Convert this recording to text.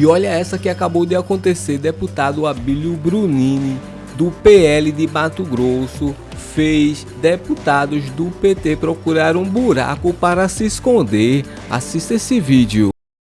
E olha essa que acabou de acontecer, deputado Abílio Brunini, do PL de Mato Grosso, fez deputados do PT procurar um buraco para se esconder. Assista esse vídeo.